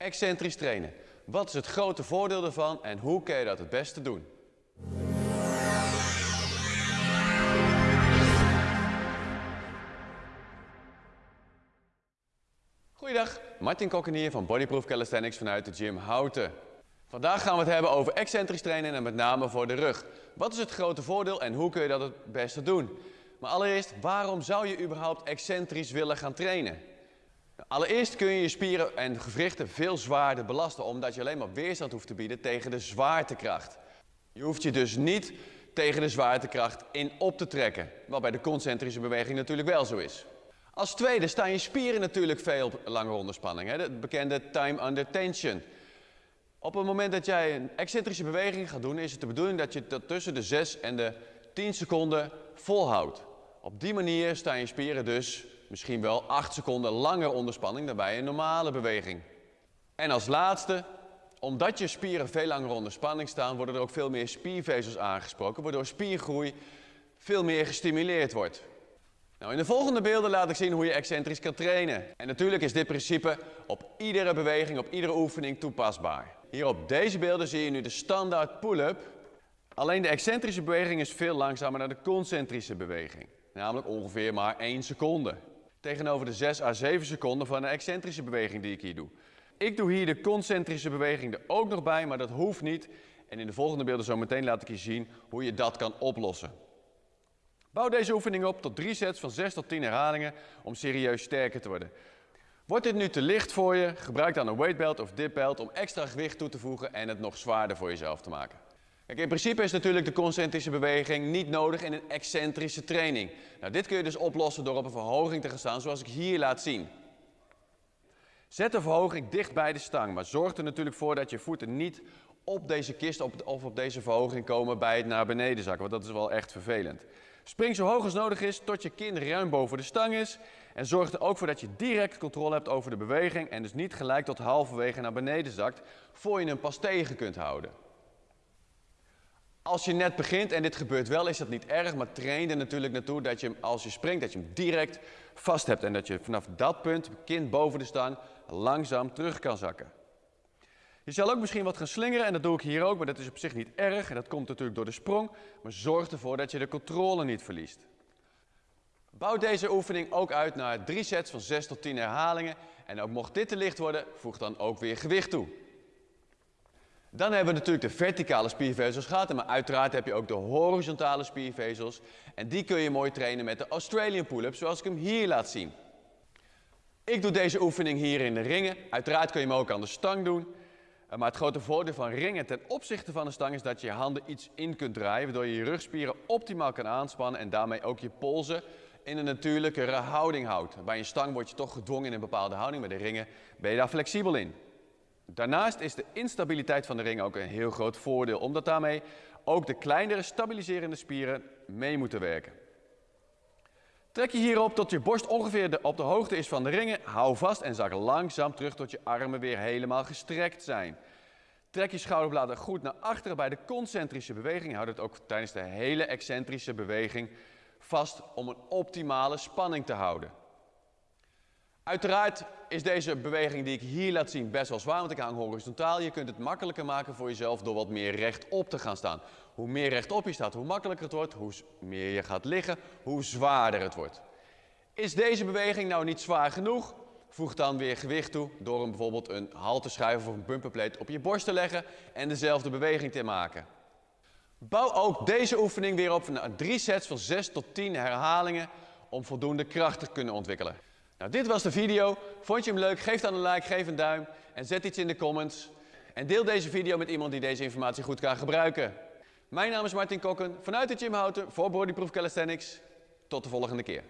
Excentrisch trainen. Wat is het grote voordeel ervan en hoe kun je dat het beste doen? Goeiedag, Martin Kokken hier van Bodyproof Calisthenics vanuit de gym Houten. Vandaag gaan we het hebben over excentrisch trainen en met name voor de rug. Wat is het grote voordeel en hoe kun je dat het beste doen? Maar allereerst, waarom zou je überhaupt excentrisch willen gaan trainen? Allereerst kun je je spieren en gewrichten veel zwaarder belasten, omdat je alleen maar weerstand hoeft te bieden tegen de zwaartekracht. Je hoeft je dus niet tegen de zwaartekracht in op te trekken, wat bij de concentrische beweging natuurlijk wel zo is. Als tweede staan je spieren natuurlijk veel langer onder spanning, hè? de bekende time under tension. Op het moment dat jij een excentrische beweging gaat doen, is het de bedoeling dat je dat tussen de 6 en de 10 seconden volhoudt. Op die manier staan je spieren dus misschien wel 8 seconden langer onder spanning dan bij een normale beweging. En als laatste, omdat je spieren veel langer onder spanning staan, worden er ook veel meer spiervezels aangesproken, waardoor spiergroei veel meer gestimuleerd wordt. Nou, in de volgende beelden laat ik zien hoe je excentrisch kan trainen. En natuurlijk is dit principe op iedere beweging, op iedere oefening toepasbaar. Hier op deze beelden zie je nu de standaard pull-up. Alleen de excentrische beweging is veel langzamer dan de concentrische beweging. Namelijk ongeveer maar 1 seconde. Tegenover de 6 à 7 seconden van de excentrische beweging die ik hier doe. Ik doe hier de concentrische beweging er ook nog bij, maar dat hoeft niet. En in de volgende beelden zo meteen laat ik je zien hoe je dat kan oplossen. Bouw deze oefening op tot drie sets van 6 tot 10 herhalingen om serieus sterker te worden. Wordt dit nu te licht voor je, gebruik dan een weightbelt of dipbelt om extra gewicht toe te voegen en het nog zwaarder voor jezelf te maken. In principe is natuurlijk de concentrische beweging niet nodig in een excentrische training. Nou, dit kun je dus oplossen door op een verhoging te gaan staan zoals ik hier laat zien. Zet de verhoging dicht bij de stang, maar zorg er natuurlijk voor dat je voeten niet op deze kist of op deze verhoging komen bij het naar beneden zakken, want dat is wel echt vervelend. Spring zo hoog als nodig is tot je kin ruim boven de stang is. En zorg er ook voor dat je direct controle hebt over de beweging en dus niet gelijk tot halverwege naar beneden zakt, voor je hem pas tegen kunt houden. Als je net begint, en dit gebeurt wel, is dat niet erg, maar train er natuurlijk naartoe dat je als je springt, dat je hem direct vast hebt. En dat je vanaf dat punt, kind boven de stang, langzaam terug kan zakken. Je zal ook misschien wat gaan slingeren en dat doe ik hier ook, maar dat is op zich niet erg. En dat komt natuurlijk door de sprong, maar zorg ervoor dat je de controle niet verliest. Bouw deze oefening ook uit naar drie sets van 6 tot 10 herhalingen. En ook mocht dit te licht worden, voeg dan ook weer gewicht toe. Dan hebben we natuurlijk de verticale spiervezels gehad, maar uiteraard heb je ook de horizontale spiervezels. En die kun je mooi trainen met de Australian pull-up, zoals ik hem hier laat zien. Ik doe deze oefening hier in de ringen. Uiteraard kun je hem ook aan de stang doen. Eh, maar het grote voordeel van ringen ten opzichte van de stang is dat je je handen iets in kunt draaien, waardoor je je rugspieren optimaal kan aanspannen en daarmee ook je polsen in een natuurlijkere houding houdt. Bij een stang word je toch gedwongen in een bepaalde houding, bij de ringen ben je daar flexibel in. Daarnaast is de instabiliteit van de ring ook een heel groot voordeel, omdat daarmee ook de kleinere stabiliserende spieren mee moeten werken. Trek je hierop tot je borst ongeveer op de hoogte is van de ringen. Hou vast en zak langzaam terug tot je armen weer helemaal gestrekt zijn. Trek je schouderbladen goed naar achteren bij de concentrische beweging. Houd het ook tijdens de hele excentrische beweging vast om een optimale spanning te houden. Uiteraard is deze beweging die ik hier laat zien best wel zwaar, want ik hang horizontaal. Je kunt het makkelijker maken voor jezelf door wat meer rechtop te gaan staan. Hoe meer rechtop je staat, hoe makkelijker het wordt, hoe meer je gaat liggen, hoe zwaarder het wordt. Is deze beweging nou niet zwaar genoeg? Voeg dan weer gewicht toe door hem bijvoorbeeld een halteschijf of een bumperplate op je borst te leggen en dezelfde beweging te maken. Bouw ook deze oefening weer op naar drie sets van 6 tot 10 herhalingen om voldoende kracht te kunnen ontwikkelen. Nou, dit was de video. Vond je hem leuk? Geef dan een like, geef een duim en zet iets in de comments. En deel deze video met iemand die deze informatie goed kan gebruiken. Mijn naam is Martin Kokken vanuit de Gym Houten voor Bodyproof Calisthenics. Tot de volgende keer.